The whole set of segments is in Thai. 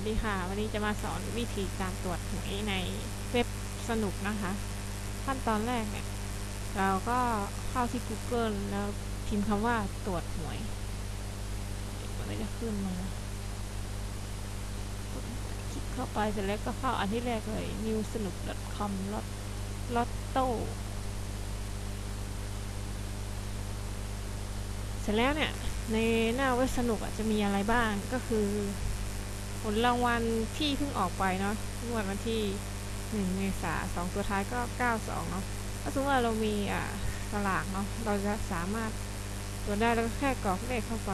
วัสดีค่ะ วันนี้จะมาสอนวิธีการตรวจหวยในเว็บสนุกนะคะ ขั้นตอนแรกเนี่ย เราก็เข้าที่ Google แล้วพิมพ์คำว่าตรวจหวยมันก็จะขึ้นมา คลิกเข้าไปเสร็จแล้วก็เข้าอันที่แรกเลย new สนุก com ลอตลอตโต้เสร็จแล้วเนี่ย ในหน้าเว็บสนุกจะมีอะไรบ้างก็คือ ผลรางวัลที่เพิ่งออกไปเนาะงวดวันที่หนึ่งเมษาสองตัวท้ายก็เก้าสองเนาะถ้าสมมติว่าเรามีอ่าสลากเนาะเราจะสามารถตรวจได้แล้วก็แค่กรอกเลขเข้าไป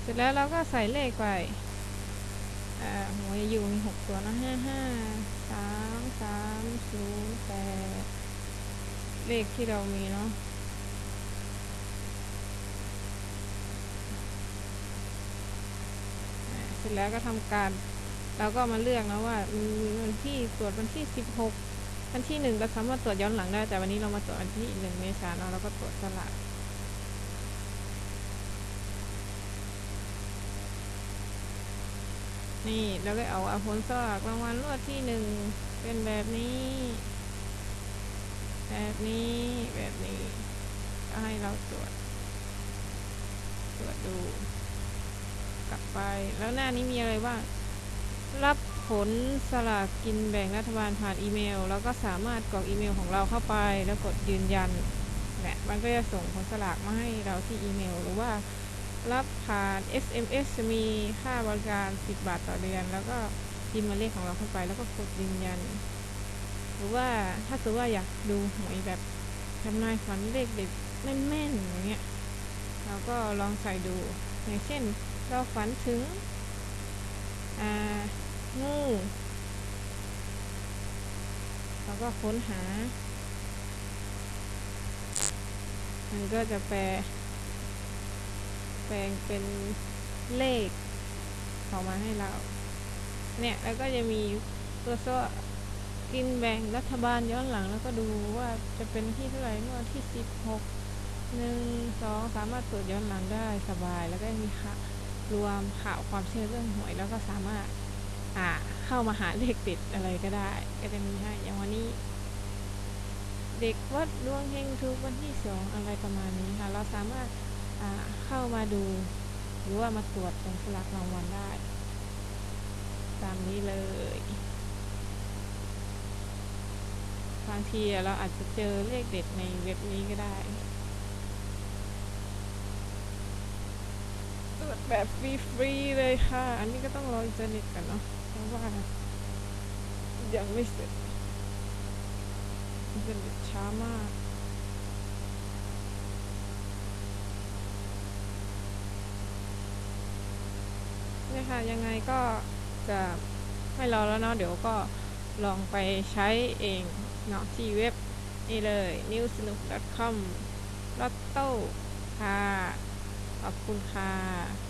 เสร็จแล้วเราก็ใส่เลขไปอ่าหัวอยู่มีหกตัวนะห้าห้าสามสามศูนย์แปดเลขที่เรามีเนาะ เส ร็จแล้วก็ทำการเราก็มาเลือกนะว่ามีวันที่ตรวจวันที่ 16 วันที่หนึ่งก็สามารถตรวจย้อนหลังได้ แต่วันนี้เรามาตรวจวันที่หนึ่งเมษายนเนอะเราก็ตรวจสลากนี่เราก็เอาเอาผลสลากรางวัลรวดที่หนึ่งเป็นแบบนี้ แบบนี้แบบนี้ก็ให้เราตรวจ ตรวจดู กลับไป แล้วหน้านี้มีอะไรบ้างรับผลสลากกินแบ่งรัฐบาลผ่านอีเมล แล้วก็สามารถกรอกอีเมลของเราเข้าไป แล้วกดยืนยันเนี่ยมันก็จะส่งผลสลากมาให้เราที่อีเมล หรือว่ารับผ่าน SMS มีค่าบริการ 10 บาทต่อเดือน แล้วก็พิมพ์มาเลขของเราเข้าไป แล้วก็กดยืนยัน หรือว่าถ้าสมมติว่าอยากดูหวยแบบทำนายฝันเลขเด็ดแม่นๆอย่างเงี้ยเราก็ลองใส่ดู อย่างเช่น เราฝันถึงงูเราก็ค้นหา มันก็จะแปล แปลงเป็นเลขออกมาให้เรา เนี่ย แล้วก็จะมีตัวโซ่กินแบ่งรัฐบาลย้อนหลังแล้วก็ดูว่าจะเป็นที่เท่าไหร่เมื่อวันที่สิบหก หนึ่งสองสามารถตรวจย้อนหลังได้สบาย แล้วก็มีค่ะรวมข่าวความเชื่อเรื่องหวยแล้วก็สามารถอ่าเข้ามาหาเลขติดอะไรก็ได้ ก็จะมีให้อย่างวันนี้ เด็กวัดดวงเฮงทุกวันที่สองอะไรประมาณนี้ค่ะ เราสามารถอ่าเข้ามาดู หรือว่ามาตรวจตรงสลากรางวัลได้ ตามนี้เลยบางทีเราอาจจะเจอเลขเด็ดในเว็บนี้ก็ได้ ตรวจ แบบฟรีๆเลยค่ะ อันนี้ก็ต้องรออินเทอร์เน็ตกันเนาะ เพราะว่ายังไม่เสร็จอินเทอร์เน็ตช้ามากเนี่ยค่ะ ยังไงก็จะไม่รอแล้วเนาะ เดี๋ยวก็ลองไปใช้เองเนาะที่เว็บนี่เลย newsnook.com ลอตโต้ค่ะ ขอบคุณค่ะ